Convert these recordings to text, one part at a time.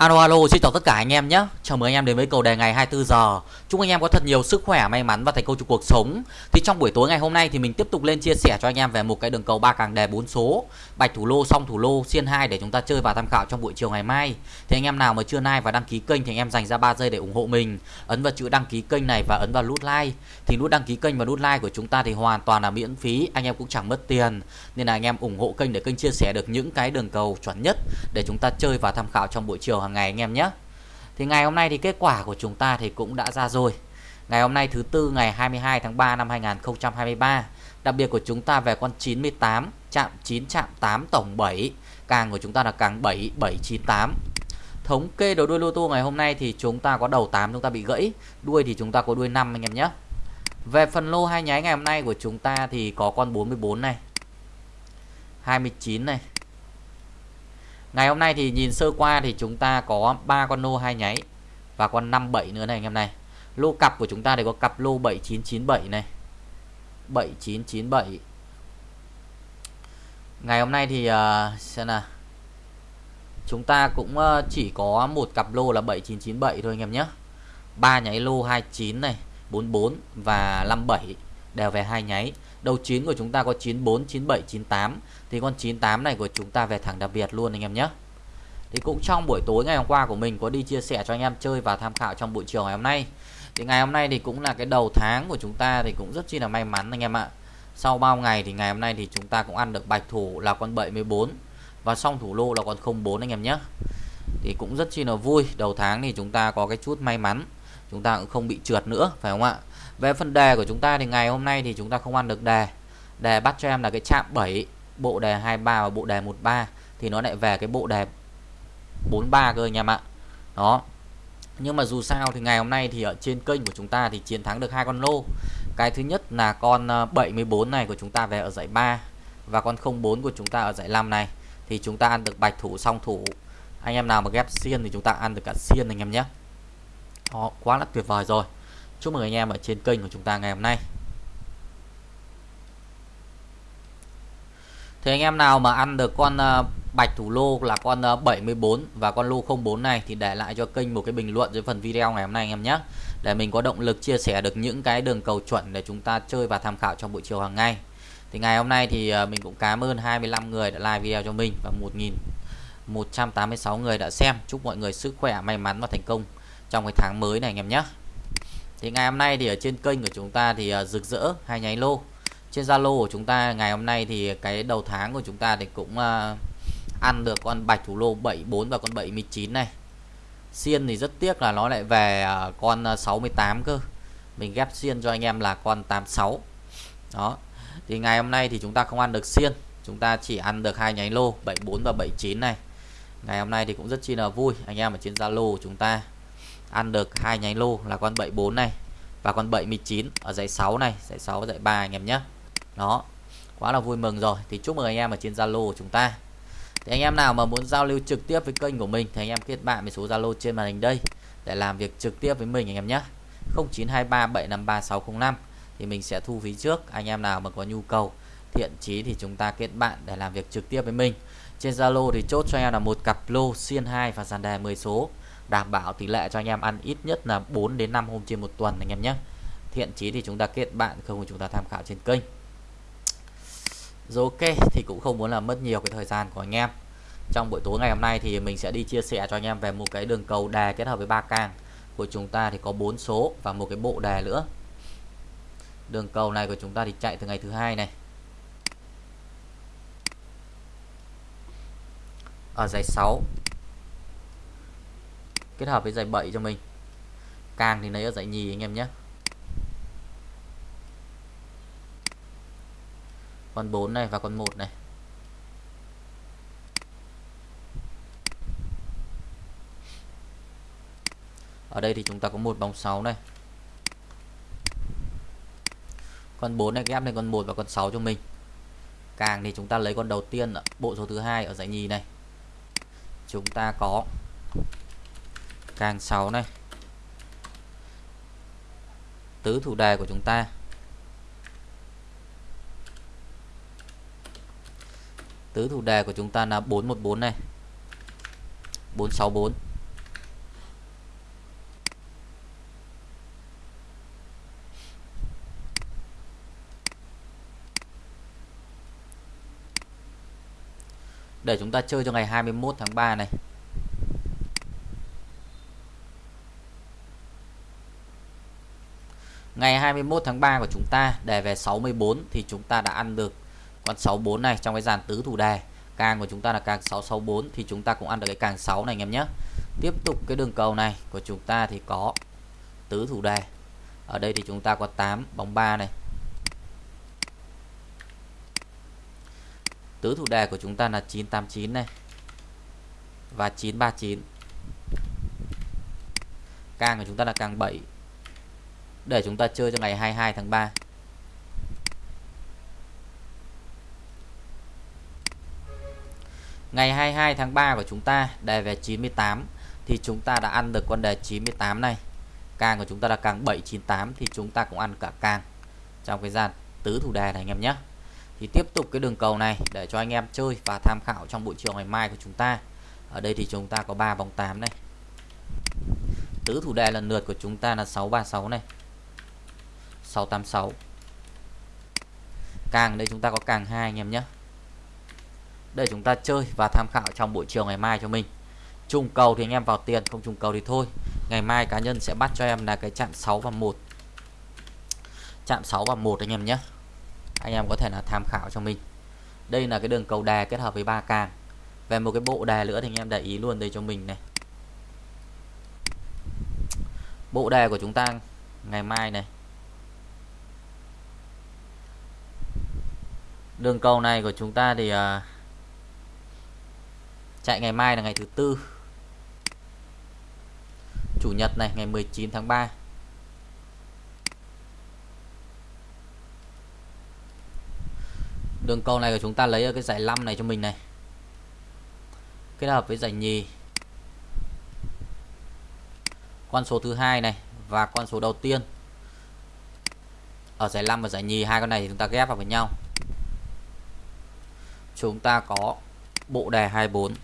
Alo alo, xin chào tất cả anh em nhé. Chào mừng anh em đến với cầu đề ngày 24 giờ. Chúc anh em có thật nhiều sức khỏe, may mắn và thành công trong cuộc sống. Thì trong buổi tối ngày hôm nay thì mình tiếp tục lên chia sẻ cho anh em về một cái đường cầu ba càng đề 4 số, bạch thủ lô, song thủ lô, xiên 2 để chúng ta chơi và tham khảo trong buổi chiều ngày mai. Thì anh em nào mà chưa like và đăng ký kênh thì anh em dành ra 3 giây để ủng hộ mình. Ấn vào chữ đăng ký kênh này và ấn vào nút like. Thì nút đăng ký kênh và nút like của chúng ta thì hoàn toàn là miễn phí, anh em cũng chẳng mất tiền. Nên là anh em ủng hộ kênh để kênh chia sẻ được những cái đường cầu chuẩn nhất để chúng ta chơi và tham khảo trong buổi chiều hàng ngày anh em nhé. Thì ngày hôm nay thì kết quả của chúng ta thì cũng đã ra rồi. Ngày hôm nay thứ tư ngày 22 tháng 3 năm 2023. Đặc biệt của chúng ta về con 98, chạm 9, chạm 8, tổng 7. Càng của chúng ta là càng 7, 798. Thống kê đầu đuôi lô tô ngày hôm nay thì chúng ta có đầu 8 chúng ta bị gãy, đuôi thì chúng ta có đuôi 5 anh em nhé. Về phần lô hai nháy ngày hôm nay của chúng ta thì có con 44 này. 29 này, Ngày hôm nay thì nhìn sơ qua thì chúng ta có ba con lô hai nháy và con 57 nữa này anh em này. Lô cặp của chúng ta thì có cặp lô 7997 này. 7997. Ngày hôm nay thì uh, xem nào. Chúng ta cũng uh, chỉ có một cặp lô là 7997 thôi anh em nhé. ba nháy lô 29 này, 44 và 57 đều về hai nháy. Đầu 9 của chúng ta có 94, 97, 98 Thì con 98 này của chúng ta về thẳng đặc biệt luôn anh em nhé. Thì cũng trong buổi tối ngày hôm qua của mình có đi chia sẻ cho anh em chơi và tham khảo trong buổi chiều ngày hôm nay. Thì ngày hôm nay thì cũng là cái đầu tháng của chúng ta thì cũng rất chi là may mắn anh em ạ. Sau bao ngày thì ngày hôm nay thì chúng ta cũng ăn được bạch thủ là con 74 Và song thủ lô là con 04 anh em nhé. Thì cũng rất chi là vui Đầu tháng thì chúng ta có cái chút may mắn. Chúng ta cũng không bị trượt nữa phải không ạ? Về phần đề của chúng ta thì ngày hôm nay thì chúng ta không ăn được đề. Đề bắt cho em là cái chạm 7 Bộ đề 23 và bộ đề 13 Thì nó lại về cái bộ đề 43 cơ anh em ạ. Đó. Nhưng mà dù sao thì ngày hôm nay thì ở trên kênh của chúng ta thì chiến thắng được hai con lô. Cái thứ nhất là con ờ, 74 này của chúng ta về ở giải 3 Và con 04 của chúng ta ở giải 5 này. Thì chúng ta ăn được bạch thủ song thủ. Anh em nào mà ghép xiên thì chúng ta ăn được cả xiên anh em nhé. Đó, quá là tuyệt vời rồi. Chúc mừng anh em ở trên kênh của chúng ta ngày hôm nay. Thì anh em nào mà ăn được con ờ, bạch thủ lô là con ờ, 74 và con lô 04 này thì để lại cho kênh một cái bình luận dưới phần video ngày hôm nay anh em nhé. Để mình có động lực chia sẻ được những cái đường cầu chuẩn để chúng ta chơi và tham khảo trong buổi chiều hàng ngày. Thì ngày hôm nay thì ờ, mình cũng cảm ơn 25 người đã like video cho mình và 1.186 người đã xem. Chúc mọi người sức khỏe, may mắn và thành công trong cái tháng mới này anh em nhé thì ngày hôm nay thì ở trên kênh của chúng ta thì à, rực rỡ hai nháy lô. Trên Zalo của chúng ta ngày hôm nay thì cái đầu tháng của chúng ta thì cũng à, ăn được con bạch thủ lô 74 và con 79 này. Xiên thì rất tiếc là nó lại về à, con 68 cơ. Mình ghép xiên cho anh em là con 86 đó. Thì ngày hôm nay thì chúng ta không ăn được xiên. Chúng ta chỉ ăn được hai nháy lô 74 và 79 này. Ngày hôm nay thì cũng rất chi là vui. Anh em ở trên Zalo của chúng ta ăn được hai nháy lô là con 74 này và con 79 ở dãy 6 này dãy 6 dãy 3 anh em nhé. Đó, quá là vui mừng rồi. Thì chúc mừng anh em ở trên Zalo của chúng ta. Thì anh em nào mà muốn giao lưu trực tiếp với kênh của mình thì anh em kết bạn với số Zalo trên màn hình đây để làm việc trực tiếp với mình anh em nhé. 0923 753 605 thì mình sẽ thu phí trước. Anh em nào mà có nhu cầu, thiện chí thì chúng ta kết bạn để làm việc trực tiếp với mình. Trên Zalo thì chốt cho em là một cặp lô xiên 2 và dàn đề 10 số đảm bảo tỷ lệ cho anh em ăn ít nhất là 4 đến 5 hôm trên một tuần anh em nhé. Thiện chí thì chúng ta kết bạn, không chúng ta tham khảo trên kênh. Rồi ok, thì cũng không muốn là mất nhiều cái thời gian của anh em. Trong buổi tối ngày hôm nay thì mình sẽ đi chia sẻ cho anh em về một cái đường cầu đề kết hợp với ba càng. Của chúng ta thì có bốn số và một cái bộ đề nữa. Đường cầu này của chúng ta thì chạy từ ngày thứ hai này. Ở giải 6 kết hợp với giải 7 cho mình. Càng thì lấy ở giải nhì anh em nhé. Con 4 này và con 1 này. Ở đây thì chúng ta có một bóng 6 này. Con 4 này ghép lên con 1 và con 6 cho mình. Càng thì chúng ta lấy con đầu tiên bộ số thứ hai ở giải nhì này. Chúng ta có càng 6 này. Tứ thủ đề của chúng ta. Tứ thủ đề của chúng ta là 414 này. 464 để chúng ta chơi cho ngày 21 tháng 3 này. 21 tháng 3 của chúng ta, đề về 64 thì chúng ta đã ăn được con 64 này trong cái dàn tứ thủ đề. Càng của chúng ta là càng 664 thì chúng ta cũng ăn được cái càng 6 này anh em nhé. Tiếp tục cái đường cầu này của chúng ta thì có tứ thủ đề. Ở đây thì chúng ta có 8 bóng 3 này. Tứ thủ đề của chúng ta là 989 này. Và 939. Càng của chúng ta là càng 7 để chúng ta chơi cho ngày 22 tháng 3 Ngày 22 tháng 3 của chúng ta, đề về 98 thì chúng ta đã ăn được con đề 98 này. Càng của chúng ta là càng 798 thì chúng ta cũng ăn cả càng trong cái dàn tứ thủ đề này anh em nhé. Thì tiếp tục cái đường cầu này để cho anh em chơi và tham khảo trong buổi chiều ngày mai của chúng ta. Ở đây thì chúng ta có 3 vòng 8 này. Tứ thủ đề lần lượt của chúng ta là 636 này. 686 càng đây chúng ta có càng hai anh em nhé. Để chúng ta chơi và tham khảo trong buổi chiều ngày mai cho mình. Trùng cầu thì anh em vào tiền, không trùng cầu thì thôi. Ngày mai cá nhân sẽ bắt cho em là cái chạm 6 và 1 chạm 6 và 1 anh em nhé. Anh em có thể là tham khảo cho mình. Đây là cái đường cầu đè kết hợp với ba càng. Về một cái bộ đè nữa thì anh em để ý luôn đây cho mình này. Bộ đề của chúng ta ngày mai này. Đường cầu này của chúng ta thì uh, chạy ngày mai là ngày thứ tư. Chủ nhật này ngày 19 tháng 3 đường cầu này của chúng ta lấy ở cái giải 5 này cho mình này. Kết hợp với giải nhì. Con số thứ hai này và con số đầu tiên. Ở giải 5 và giải nhì hai con này thì chúng ta ghép vào với nhau chúng ta có bộ đề 24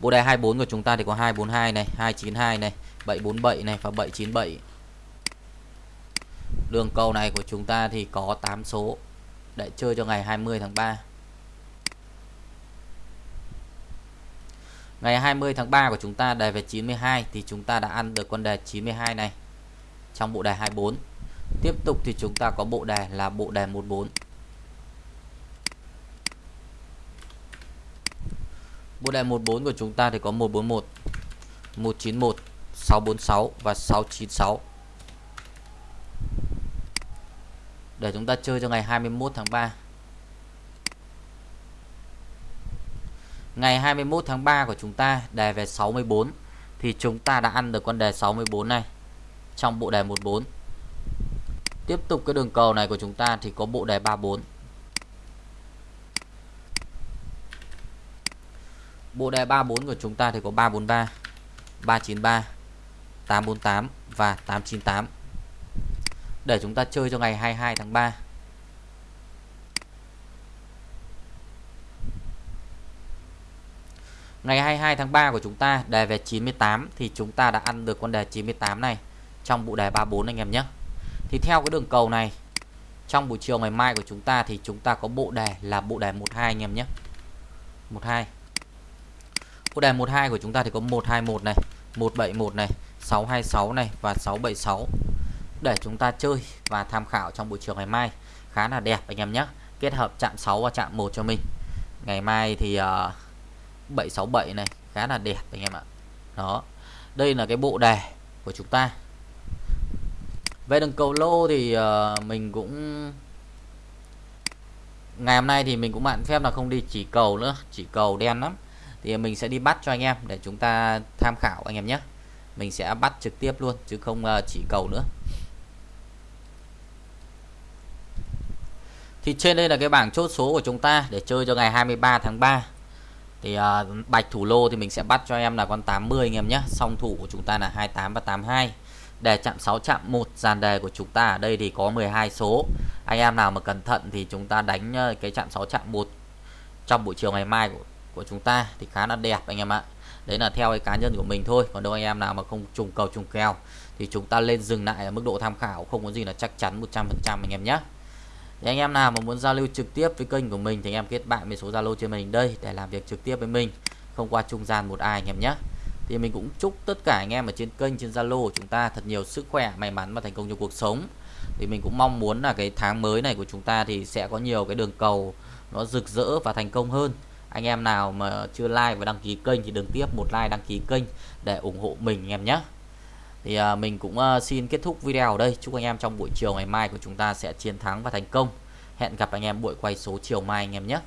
bộ đề 24 của chúng ta thì có 242 này 292 này 747 này và 797 đường cầu này của chúng ta thì có 8 số để chơi cho ngày 20 tháng 3 Ngày 20 tháng 3 của chúng ta đề về 92 thì chúng ta đã ăn được con đề 92 này trong bộ đề 24 Tiếp tục thì chúng ta có bộ đề là bộ đề 14. Bộ đề 14 của chúng ta thì có 141, 191, 646 và 696. Để chúng ta chơi cho ngày 21 tháng 3. Ngày 21 tháng 3 của chúng ta đề về 64 thì chúng ta đã ăn được con đề 64 này trong bộ đề 14. Tiếp tục cái đường cầu này của chúng ta thì có bộ đề 34. Bộ đề 34 của chúng ta thì có 343, 393, 848 và 898. Để chúng ta chơi cho ngày 22 tháng 3. Ngày 22 tháng 3 của chúng ta đề về 98 thì chúng ta đã ăn được con đề 98 này trong bộ đề 34 anh em nhé thì theo cái đường cầu này trong buổi chiều ngày mai của chúng ta thì chúng ta có bộ đề là bộ đề 12 anh em nhé. 12 bộ đề 12 của chúng ta thì có 121 này 171 này 626 này và 676 để chúng ta chơi và tham khảo trong buổi chiều ngày mai. Khá là đẹp anh em nhé. Kết hợp chạm 6 và chạm 1 cho mình. Ngày mai thì ờ, uh, 767 này khá là đẹp anh em ạ. Đó. Đây là cái bộ đề của chúng ta về đường cầu lô thì uh, mình cũng ngày hôm nay thì mình cũng bạn phép là không đi chỉ cầu nữa chỉ cầu đen lắm. Thì mình sẽ đi bắt cho anh em để chúng ta tham khảo anh em nhé. Mình sẽ bắt trực tiếp luôn chứ không uh, chỉ cầu nữa. Thì trên đây là cái bảng chốt số của chúng ta để chơi cho ngày 23 tháng 3 thì uh, bạch thủ lô thì mình sẽ bắt cho em là con 80 anh em nhé. Song thủ của chúng ta là 28 và 82 đề chạm 6 chạm 1 dàn đề của chúng ta ở đây thì có 12 số. Anh em nào mà cẩn thận thì chúng ta đánh ờ, cái chạm 6 chạm 1 trong buổi chiều ngày mai của, của chúng ta thì khá là đẹp anh em ạ. Đấy là theo cái cá nhân của mình thôi còn đâu anh em nào mà không trùng cầu trùng kèo thì chúng ta lên dừng lại ở mức độ tham khảo không có gì là chắc chắn 100% anh em nhé. Thì anh em nào mà muốn giao lưu trực tiếp với kênh của mình thì anh em kết bạn với số Zalo trên mình đây để làm việc trực tiếp với mình không qua trung gian một ai anh em nhé thì mình cũng chúc tất cả anh em ở trên kênh trên Zalo chúng ta thật nhiều sức khỏe may mắn và thành công trong cuộc sống. Thì mình cũng mong muốn là cái tháng mới này của chúng ta thì sẽ có nhiều cái đường cầu nó rực rỡ và thành công hơn. Anh em nào mà chưa like và đăng ký kênh thì đừng tiếp một like đăng ký kênh để ủng hộ mình anh em nhé. Thì à, mình cũng à, xin kết thúc video ở đây. Chúc anh em trong buổi chiều ngày mai của chúng ta sẽ chiến thắng và thành công. Hẹn gặp anh em buổi quay số chiều mai anh em nhé.